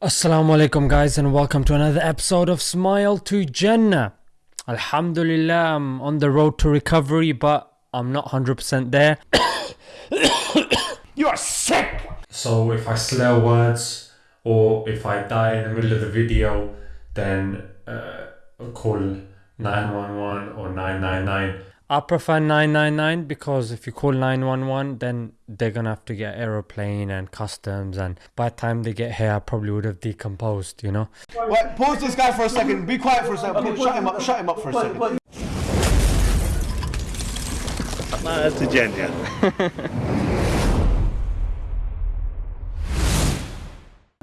Assalamu alaikum guys and welcome to another episode of Smile to Jannah. Alhamdulillah, I'm on the road to recovery but I'm not 100% there. You're sick! So if I slur words or if I die in the middle of the video, then uh, call 911 or 999. I prefer 999 because if you call 911, then they're gonna have to get aeroplane and customs, and by the time they get here, I probably would have decomposed, you know. Wait, pause this guy for a second. Be quiet for a second. Pause- shut him up. Shut him up for a second. That's a genius.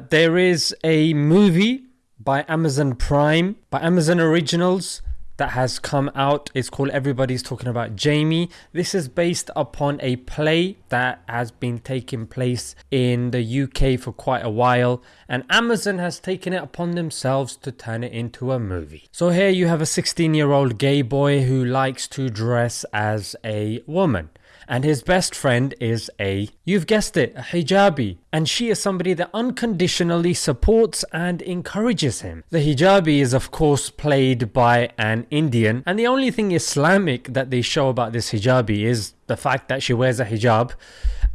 There is a movie by Amazon Prime, by Amazon Originals, that has come out. It's called Everybody's Talking About Jamie. This is based upon a play that has been taking place in the UK for quite a while, and Amazon has taken it upon themselves to turn it into a movie. So here you have a 16 year old gay boy who likes to dress as a woman and his best friend is a, you've guessed it, a hijabi, and she is somebody that unconditionally supports and encourages him. The hijabi is of course played by an Indian, and the only thing Islamic that they show about this hijabi is the fact that she wears a hijab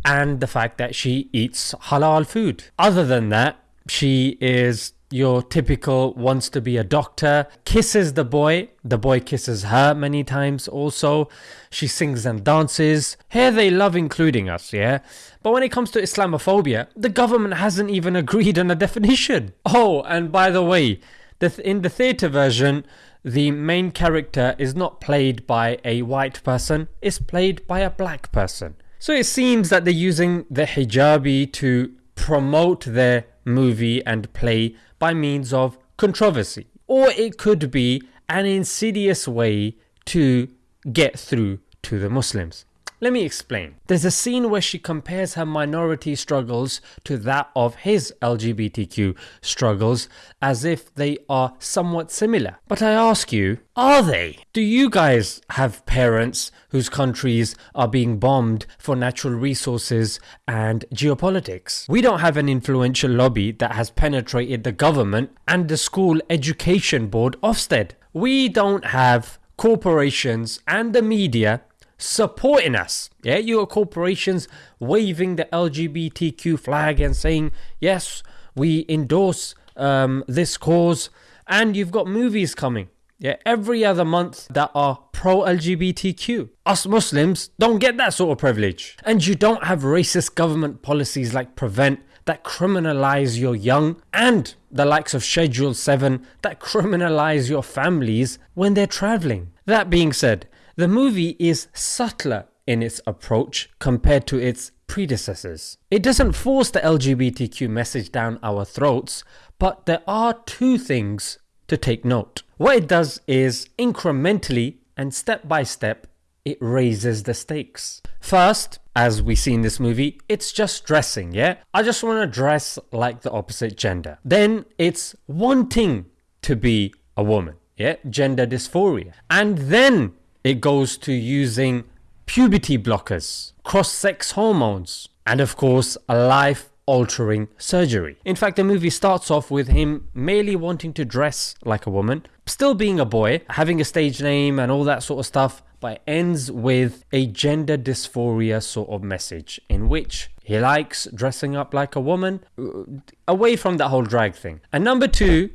and the fact that she eats halal food. Other than that, she is your typical wants to be a doctor, kisses the boy, the boy kisses her many times also. She sings and dances. Here they love including us, yeah? But when it comes to Islamophobia, the government hasn't even agreed on a definition. Oh, and by the way, the th- in the theatre version, the main character is not played by a white person, it's played by a black person. So it seems that they're using the hijabi to promote their movie and play by means of controversy. Or it could be an insidious way to get through to the Muslims. Let me explain. There's a scene where she compares her minority struggles to that of his LGBTQ struggles as if they are somewhat similar. But I ask you, are they? Do you guys have parents whose countries are being bombed for natural resources and geopolitics? We don't have an influential lobby that has penetrated the government and the school education board Ofsted. We don't have corporations and the media supporting us. Yeah, you got corporations waving the LGBTQ flag and saying, yes, we endorse um, this cause. And you've got movies coming. Yeah, every other month that are pro LGBTQ. Us Muslims don't get that sort of privilege. And you don't have racist government policies like Prevent that criminalize your young and the likes of Schedule 7 that criminalize your families when they're traveling. That being said, the movie is subtler in its approach compared to its predecessors. It doesn't force the LGBTQ message down our throats, but there are two things to take note. What it does is incrementally and step by step, it raises the stakes. First, as we see in this movie, it's just dressing, yeah? I just want to dress like the opposite gender. Then it's wanting to be a woman, yeah? Gender dysphoria. And then it goes to using puberty blockers, cross sex hormones, and of course, a life altering surgery. In fact, the movie starts off with him merely wanting to dress like a woman, still being a boy, having a stage name and all that sort of stuff, but it ends with a gender dysphoria sort of message in which he likes dressing up like a woman, uh, away from that whole drag thing. And number two,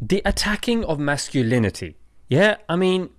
the attacking of masculinity. Yeah, I mean,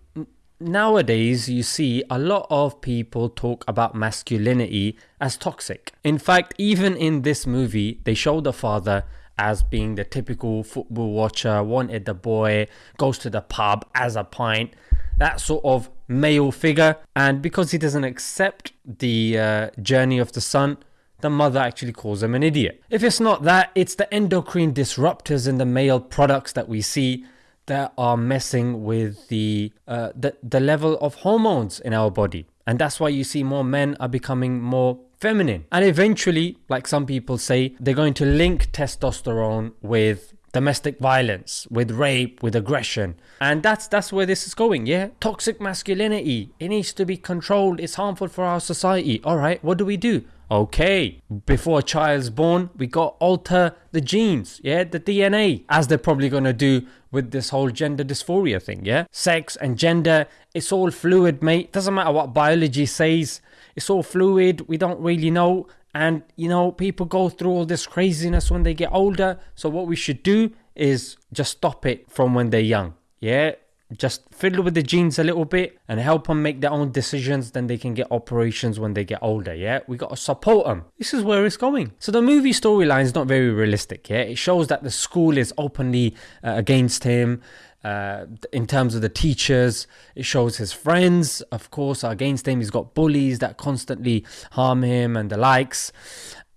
nowadays you see a lot of people talk about masculinity as toxic. In fact, even in this movie, they show the father as being the typical football watcher, wanted the boy, goes to the pub as a pint, that sort of male figure. And because he doesn't accept the uh, journey of the son, the mother actually calls him an idiot. If it's not that, it's the endocrine disruptors in the male products that we see that are messing with the, uh, the the level of hormones in our body. And that's why you see more men are becoming more feminine. And eventually like some people say they're going to link testosterone with domestic violence with rape with aggression. And that's that's where this is going yeah? Toxic masculinity it needs to be controlled. It's harmful for our society. All right what do we do Okay, before a child's born, we got alter the genes, yeah, the DNA, as they're probably gonna do with this whole gender dysphoria thing, yeah? Sex and gender, it's all fluid, mate. Doesn't matter what biology says, it's all fluid. We don't really know. And, you know, people go through all this craziness when they get older. So, what we should do is just stop it from when they're young, yeah? Just fiddle with the genes a little bit and help them make their own decisions then they can get operations when they get older yeah? We got to support them this is where it's going. So the movie storyline is not very realistic yeah? It shows that the school is openly uh, against him uh, in terms of the teachers, it shows his friends, of course, are against him. He's got bullies that constantly harm him and the likes.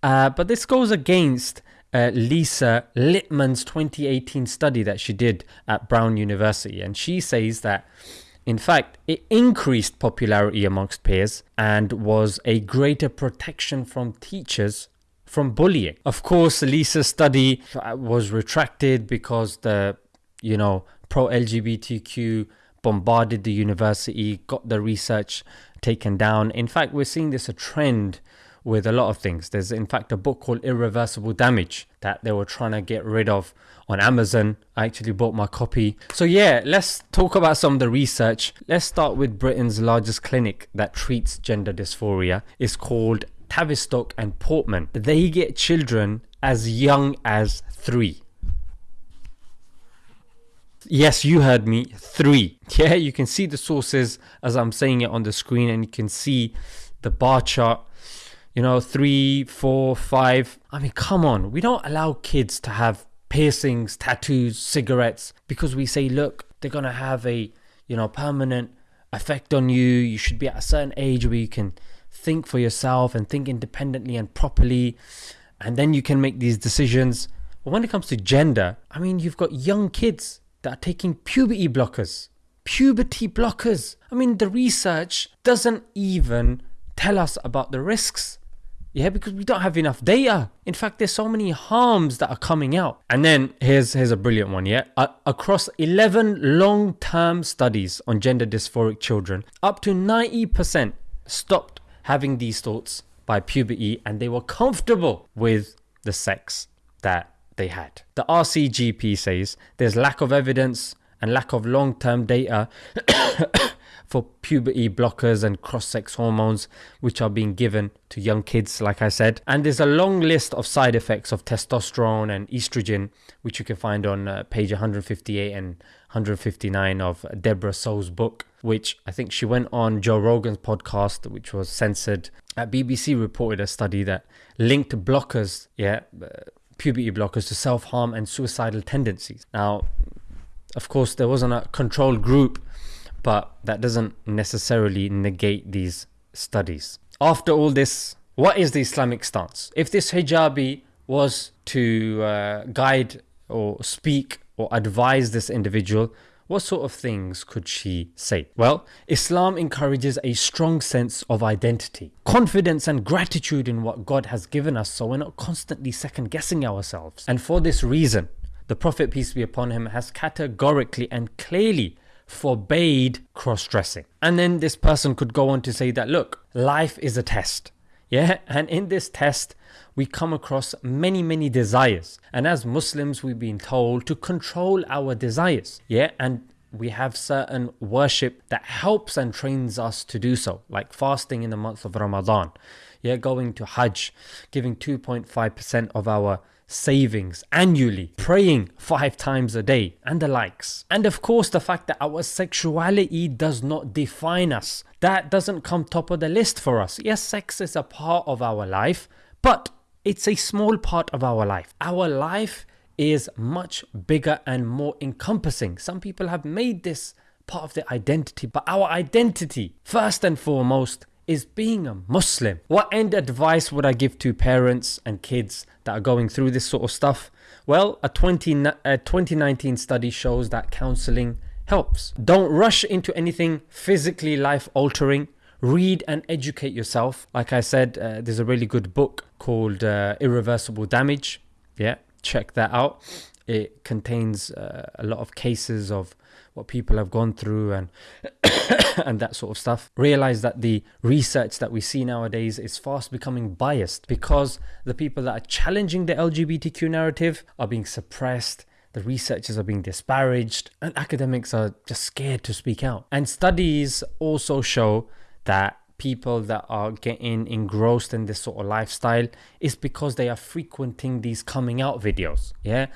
Uh, but this goes against uh, Lisa Littman's 2018 study that she did at Brown University. And she says that, in fact, it increased popularity amongst peers and was a greater protection from teachers from bullying. Of course, Lisa's study was retracted because the, you know, pro LGBTQ bombarded the university, got the research taken down. In fact, we're seeing this a trend with a lot of things. There's, in fact, a book called Irreversible Damage that they were trying to get rid of on Amazon. I actually bought my copy. So, yeah, let's talk about some of the research. Let's start with Britain's largest clinic that treats gender dysphoria. It's called Tavistock and Portman. They get children as young as three. Yes, you heard me. Three. Yeah, you can see the sources as I'm saying it on the screen, and you can see the bar chart you know, three, four, five. I mean, come on. We don't allow kids to have piercings, tattoos, cigarettes because we say, look, they're to have a, you know, permanent effect on you. You should be at a certain age where you can think for yourself and think independently and properly. And then you can make these decisions. But when it comes to gender, I mean, you've got young kids that are taking puberty blockers. Puberty blockers. I mean, the research doesn't even tell us about the risks. Yeah, because we don't have enough data. In fact, there's so many harms that are coming out. And then here's here's a brilliant one. Yeah, uh, across 11 long-term studies on gender dysphoric children, up to 90% stopped having these thoughts by puberty, and they were comfortable with the sex that they had. The RCGP says there's lack of evidence and lack of long-term data for puberty blockers and cross sex hormones, which are being given to young kids, like I said. And there's a long list of side effects of testosterone and estrogen, which you can find on uh, page 158 and 159 of Deborah Soh's book, which I think she went on Joe Rogan's podcast, which was censored. At BBC reported a study that linked blockers, yeah, uh, puberty blockers to self harm and suicidal tendencies. Now, of course, there wasn't a control group but that doesn't necessarily negate these studies. After all this, what is the Islamic stance? If this hijabi was to uh, guide or speak or advise this individual, what sort of things could she say? Well, Islam encourages a strong sense of identity, confidence, and gratitude in what God has given us so we're not constantly second guessing ourselves. And for this reason, the Prophet, peace be upon him, has categorically and clearly forbade cross dressing. And then this person could go on to say that, look, life is a test. Yeah, and in this test, we come across many, many desires. And as Muslims, we've been told to control our desires. Yeah, and we have certain worship that helps and trains us to do so, like fasting in the month of Ramadan. Yeah, going to Hajj, giving 2.5% of our savings annually, praying five times a day, and the likes. And of course, the fact that our sexuality does not define us. That doesn't come top of the list for us. Yes, sex is a part of our life, but it's a small part of our life. Our life is much bigger and more encompassing. Some people have made this part of their identity, but our identity, first and foremost, is being a Muslim. What end advice would I give to parents and kids that are going through this sort of stuff? Well, a, 20, a 2019 study shows that counseling helps. Don't rush into anything physically life altering. Read and educate yourself. Like I said, uh, there's a really good book called uh, Irreversible Damage. Yeah, check that out. It contains uh, a lot of cases of what people have gone through and and that sort of stuff. Realize that the research that we see nowadays is fast becoming biased because the people that are challenging the LGBTQ narrative are being suppressed. The researchers are being disparaged, and academics are just scared to speak out. And studies also show that people that are getting engrossed in this sort of lifestyle is because they are frequenting these coming out videos. Yeah,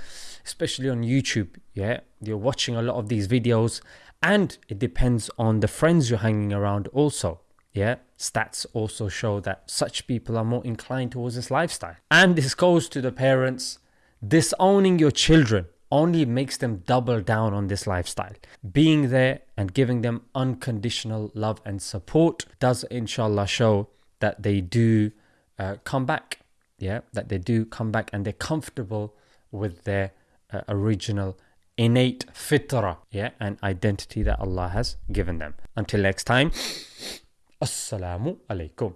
especially on YouTube. Yeah, you're watching a lot of these videos, and it depends on the friends you're hanging around also. Yeah, stats also show that such people are more inclined towards this lifestyle. And this goes to the parents disowning your children only makes them double down on this lifestyle. Being there and giving them unconditional love and support does, inshallah, show that they do uh, come back. Yeah, that they do come back and they're comfortable with their uh, original innate fitra, yeah, and identity that Allah has given them. Until next time, Assalamu alaikum.